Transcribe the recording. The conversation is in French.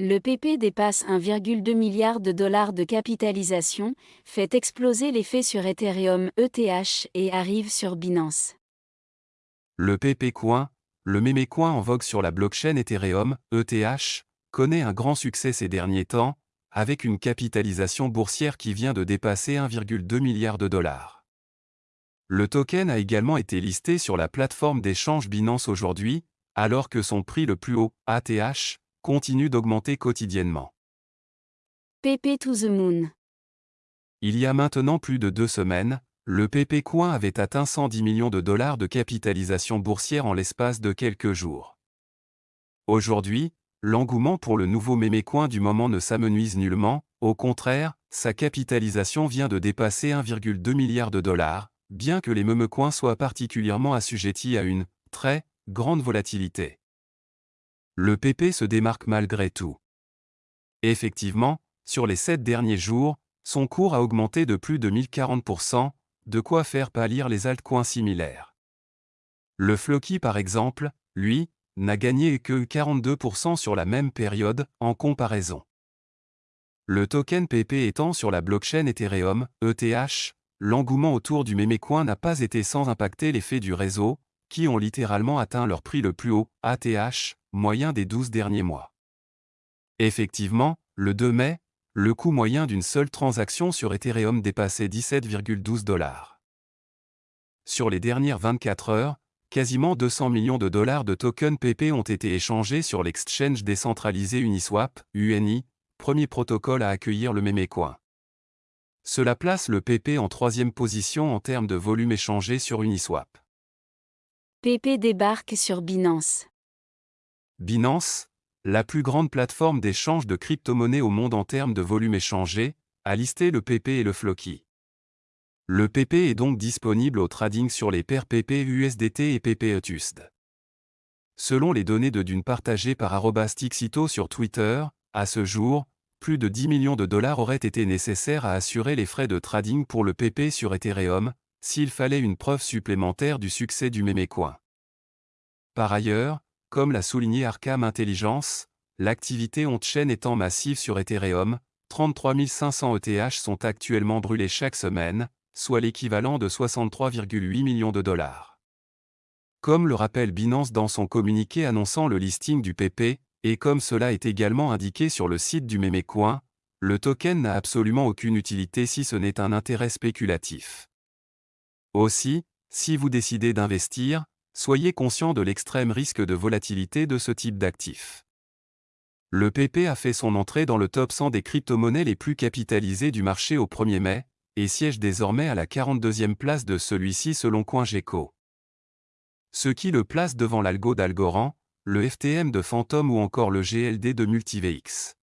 Le PP dépasse 1,2 milliard de dollars de capitalisation, fait exploser l'effet sur Ethereum ETH et arrive sur Binance. Le PP Coin, le mémé coin en vogue sur la blockchain Ethereum ETH, connaît un grand succès ces derniers temps, avec une capitalisation boursière qui vient de dépasser 1,2 milliard de dollars. Le token a également été listé sur la plateforme d'échange Binance aujourd'hui, alors que son prix le plus haut, ATH, continue d'augmenter quotidiennement. PP to the Moon. Il y a maintenant plus de deux semaines, le PP Coin avait atteint 110 millions de dollars de capitalisation boursière en l'espace de quelques jours. Aujourd'hui, l'engouement pour le nouveau mémé coin du moment ne s'amenuise nullement, au contraire, sa capitalisation vient de dépasser 1,2 milliard de dollars, bien que les coins soient particulièrement assujettis à une très grande volatilité le PP se démarque malgré tout. Effectivement, sur les 7 derniers jours, son cours a augmenté de plus de 1040%, de quoi faire pâlir les altcoins similaires. Le Floki par exemple, lui, n'a gagné que 42% sur la même période, en comparaison. Le token PP étant sur la blockchain Ethereum, ETH, l'engouement autour du mémécoin n'a pas été sans impacter l'effet du réseau, qui ont littéralement atteint leur prix le plus haut, ATH, moyen des 12 derniers mois. Effectivement, le 2 mai, le coût moyen d'une seule transaction sur Ethereum dépassait 17,12 dollars. Sur les dernières 24 heures, quasiment 200 millions de dollars de tokens PP ont été échangés sur l'exchange décentralisé Uniswap, UNI, premier protocole à accueillir le mémécoin. Cela place le PP en troisième position en termes de volume échangé sur Uniswap. PP débarque sur Binance. Binance, la plus grande plateforme d'échange de crypto-monnaies au monde en termes de volume échangé, a listé le PP et le Floki. Le PP est donc disponible au trading sur les paires PP USDT et PP ETUSD. Selon les données de Dune partagées par Arobastixito sur Twitter, à ce jour, plus de 10 millions de dollars auraient été nécessaires à assurer les frais de trading pour le PP sur Ethereum, s'il fallait une preuve supplémentaire du succès du mémécoin. Par ailleurs, comme l'a souligné Arkham Intelligence, l'activité on-chain étant massive sur Ethereum, 33 500 ETH sont actuellement brûlés chaque semaine, soit l'équivalent de 63,8 millions de dollars. Comme le rappelle Binance dans son communiqué annonçant le listing du PP, et comme cela est également indiqué sur le site du Mémécoin, le token n'a absolument aucune utilité si ce n'est un intérêt spéculatif. Aussi, si vous décidez d'investir, soyez conscient de l'extrême risque de volatilité de ce type d'actif. Le PP a fait son entrée dans le top 100 des crypto-monnaies les plus capitalisées du marché au 1er mai, et siège désormais à la 42e place de celui-ci selon CoinGecko. Ce qui le place devant l'algo d'Algorand, le FTM de Phantom ou encore le GLD de MultiVX.